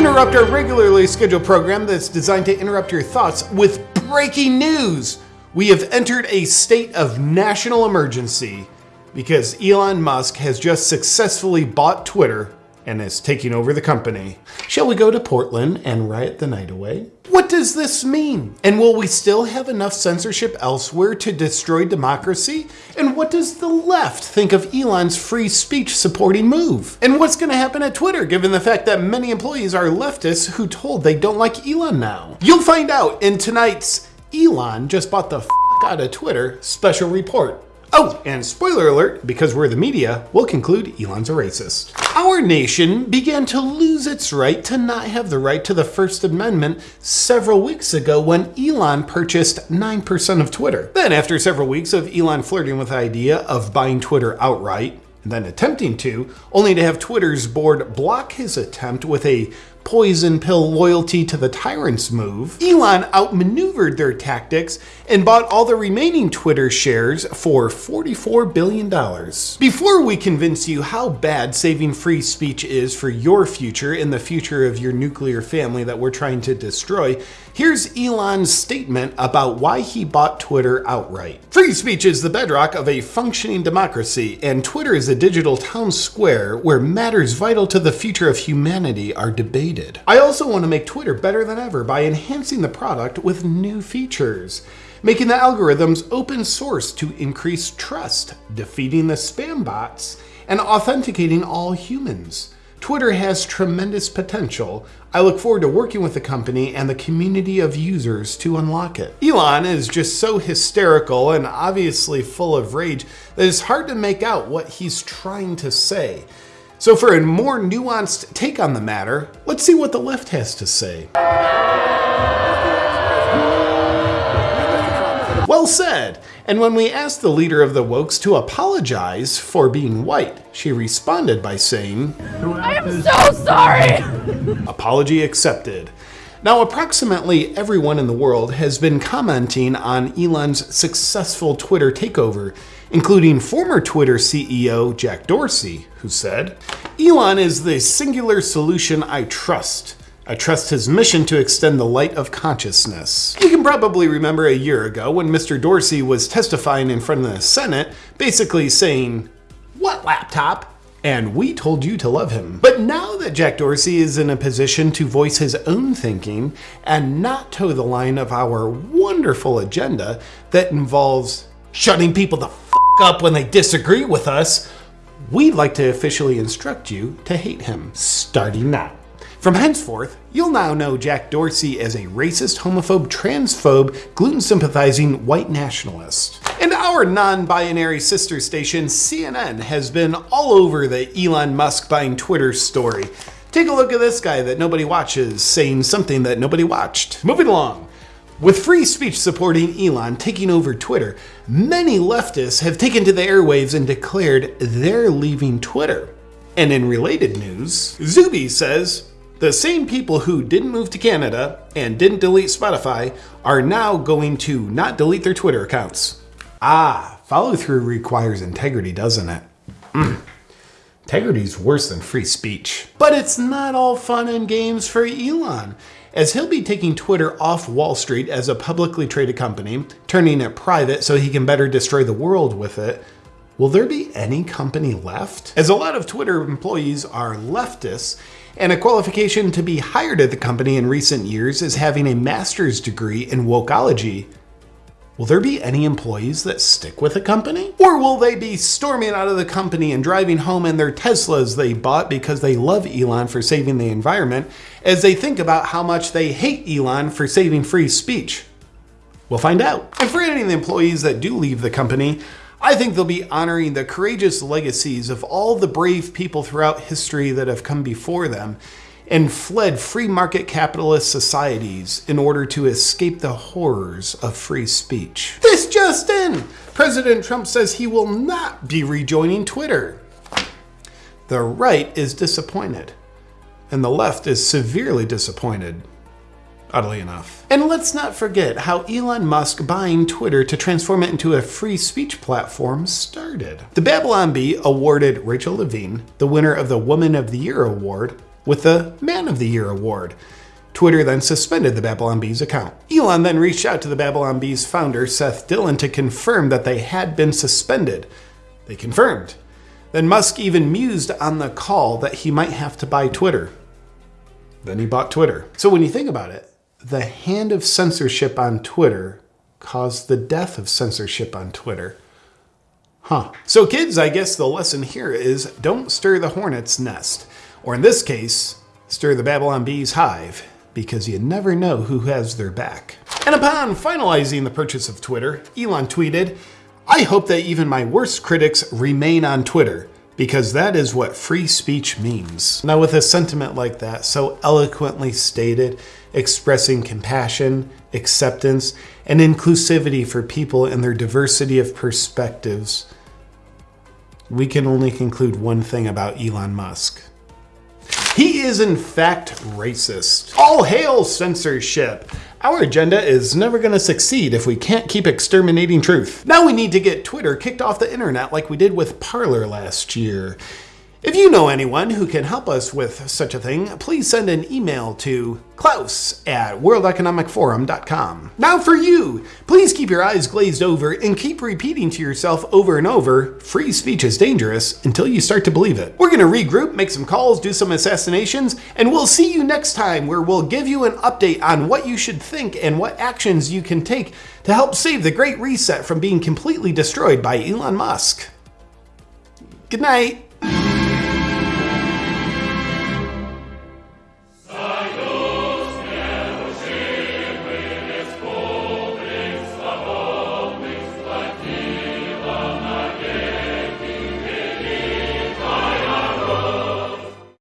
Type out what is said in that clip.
interrupt our regularly scheduled program that's designed to interrupt your thoughts with breaking news. We have entered a state of national emergency because Elon Musk has just successfully bought Twitter and is taking over the company. Shall we go to Portland and riot the night away? What does this mean? And will we still have enough censorship elsewhere to destroy democracy? And what does the left think of Elon's free speech supporting move? And what's going to happen at Twitter given the fact that many employees are leftists who told they don't like Elon now? You'll find out in tonight's Elon just bought the f out of Twitter special report. Oh, and spoiler alert, because we're the media, we'll conclude Elon's a racist. Our nation began to lose its right to not have the right to the First Amendment several weeks ago when Elon purchased 9% of Twitter. Then after several weeks of Elon flirting with the idea of buying Twitter outright, and then attempting to, only to have Twitter's board block his attempt with a poison pill loyalty to the tyrants move, Elon outmaneuvered their tactics and bought all the remaining Twitter shares for $44 billion. Before we convince you how bad saving free speech is for your future and the future of your nuclear family that we're trying to destroy, here's Elon's statement about why he bought Twitter outright. Free speech is the bedrock of a functioning democracy, and Twitter is a digital town square where matters vital to the future of humanity are debated needed. I also want to make Twitter better than ever by enhancing the product with new features, making the algorithms open source to increase trust, defeating the spam bots, and authenticating all humans. Twitter has tremendous potential. I look forward to working with the company and the community of users to unlock it. Elon is just so hysterical and obviously full of rage that it's hard to make out what he's trying to say. So for a more nuanced take on the matter, let's see what the left has to say. Well said. And when we asked the leader of the Wokes to apologize for being white, she responded by saying, I am so sorry! Apology accepted. Now, approximately everyone in the world has been commenting on Elon's successful Twitter takeover, including former Twitter CEO Jack Dorsey, who said, Elon is the singular solution I trust. I trust his mission to extend the light of consciousness. You can probably remember a year ago when Mr. Dorsey was testifying in front of the Senate, basically saying, What laptop? And we told you to love him. But now that Jack Dorsey is in a position to voice his own thinking and not toe the line of our wonderful agenda that involves shutting people the f up when they disagree with us, we'd like to officially instruct you to hate him, starting now. From henceforth, you'll now know Jack Dorsey as a racist, homophobe, transphobe, gluten sympathizing white nationalist. Our non binary sister station, CNN, has been all over the Elon Musk buying Twitter story. Take a look at this guy that nobody watches saying something that nobody watched. Moving along. With free speech supporting Elon taking over Twitter, many leftists have taken to the airwaves and declared they're leaving Twitter. And in related news, Zuby says the same people who didn't move to Canada and didn't delete Spotify are now going to not delete their Twitter accounts. Ah, follow through requires integrity, doesn't it? Mm. Integrity is worse than free speech. But it's not all fun and games for Elon, as he'll be taking Twitter off Wall Street as a publicly traded company, turning it private so he can better destroy the world with it. Will there be any company left? As a lot of Twitter employees are leftists, and a qualification to be hired at the company in recent years is having a master's degree in wokeology. Will there be any employees that stick with the company? Or will they be storming out of the company and driving home in their Teslas they bought because they love Elon for saving the environment as they think about how much they hate Elon for saving free speech? We'll find out. And for any of the employees that do leave the company, I think they'll be honoring the courageous legacies of all the brave people throughout history that have come before them and fled free market capitalist societies in order to escape the horrors of free speech. This just in! President Trump says he will not be rejoining Twitter. The right is disappointed, and the left is severely disappointed oddly enough. And let's not forget how Elon Musk buying Twitter to transform it into a free speech platform started. The Babylon Bee awarded Rachel Levine, the winner of the Woman of the Year award, with the Man of the Year award. Twitter then suspended the Babylon Bees account. Elon then reached out to the Babylon Bees founder, Seth Dillon, to confirm that they had been suspended. They confirmed. Then Musk even mused on the call that he might have to buy Twitter. Then he bought Twitter. So when you think about it, the hand of censorship on Twitter caused the death of censorship on Twitter. Huh. So, kids, I guess the lesson here is don't stir the hornet's nest. Or in this case, stir the Babylon bee's hive, because you never know who has their back. And upon finalizing the purchase of Twitter, Elon tweeted, I hope that even my worst critics remain on Twitter because that is what free speech means. Now, with a sentiment like that, so eloquently stated, expressing compassion, acceptance, and inclusivity for people and their diversity of perspectives, we can only conclude one thing about Elon Musk. He is in fact racist. All hail censorship. Our agenda is never going to succeed if we can't keep exterminating truth. Now we need to get Twitter kicked off the internet like we did with Parler last year. If you know anyone who can help us with such a thing, please send an email to klaus at worldeconomicforum.com. Now for you, please keep your eyes glazed over and keep repeating to yourself over and over, free speech is dangerous until you start to believe it. We're gonna regroup, make some calls, do some assassinations, and we'll see you next time where we'll give you an update on what you should think and what actions you can take to help save the Great Reset from being completely destroyed by Elon Musk. Good night.